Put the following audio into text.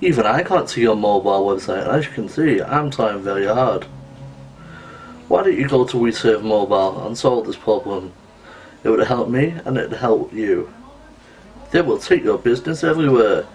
Even I can't see your mobile website, and as you can see, I'm trying very hard. Why don't you go to WeServe Mobile and solve this problem? It would help me and it would help you. They will take your business everywhere.